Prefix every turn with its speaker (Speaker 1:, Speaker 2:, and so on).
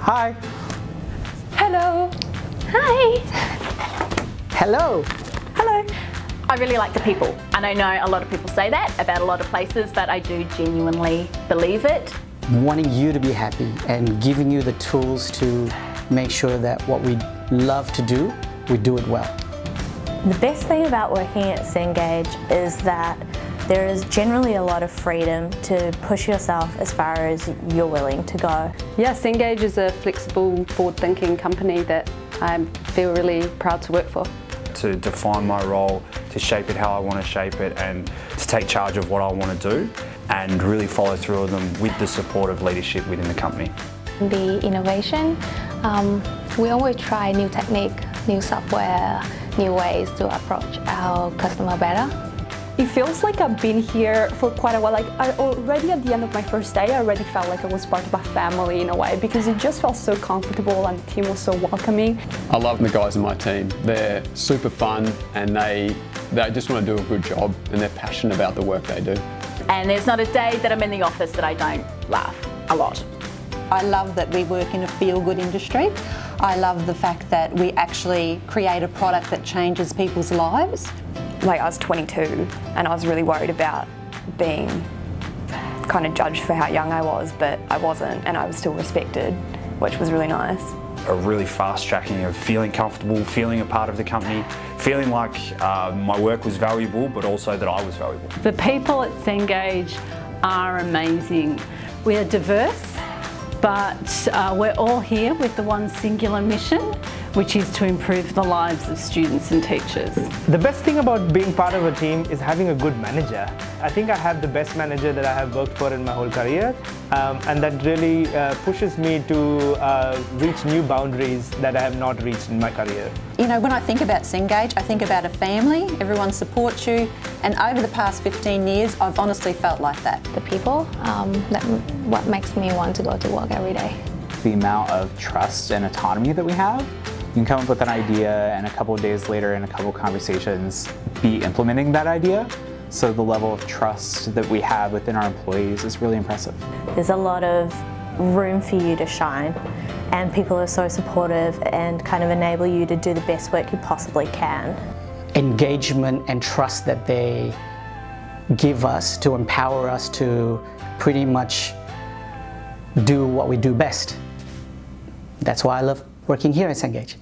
Speaker 1: Hi.
Speaker 2: Hello. Hi.
Speaker 1: Hello.
Speaker 2: Hello. I really like the people and I know a lot of people say that about a lot of places but I do genuinely believe it.
Speaker 1: Wanting you to be happy and giving you the tools to make sure that what we love to do, we do it well.
Speaker 3: The best thing about working at Cengage is that there is generally a lot of freedom to push yourself as far as you're willing to go.
Speaker 4: Yes, Cengage is a flexible, forward-thinking company that I feel really proud to work for.
Speaker 5: To define my role, to shape it how I want to shape it and to take charge of what I want to do and really follow through with them with the support of leadership within the company.
Speaker 6: The innovation, um, we always try new technique, new software, new ways to approach our customer better.
Speaker 7: It feels like I've been here for quite a while. Like I already at the end of my first day, I already felt like I was part of a family in a way because it just felt so comfortable and the team was so welcoming.
Speaker 8: I love the guys in my team. They're super fun and they, they just want to do a good job and they're passionate about the work they do.
Speaker 2: And there's not a day that I'm in the office that I don't laugh a lot.
Speaker 9: I love that we work in a feel-good industry. I love the fact that we actually create a product that changes people's lives.
Speaker 10: Like I was 22 and I was really worried about being kind of judged for how young I was, but I wasn't and I was still respected, which was really nice.
Speaker 5: A really fast tracking of feeling comfortable, feeling a part of the company, feeling like uh, my work was valuable, but also that I was valuable.
Speaker 11: The people at Cengage are amazing. We are diverse, but uh, we're all here with the one singular mission, which is to improve the lives of students and teachers.
Speaker 12: The best thing about being part of a team is having a good manager. I think I have the best manager that I have worked for in my whole career um, and that really uh, pushes me to uh, reach new boundaries that I have not reached in my career.
Speaker 9: You know, when I think about Cengage, I think about a family, everyone supports you and over the past 15 years I've honestly felt like that.
Speaker 6: The people, um, that what makes me want to go to work every day.
Speaker 13: The amount of trust and autonomy that we have you can come up with an idea and a couple of days later in a couple conversations be implementing that idea. So the level of trust that we have within our employees is really impressive.
Speaker 3: There's a lot of room for you to shine and people are so supportive and kind of enable you to do the best work you possibly can.
Speaker 1: Engagement and trust that they give us to empower us to pretty much do what we do best. That's why I love working here at Cengage.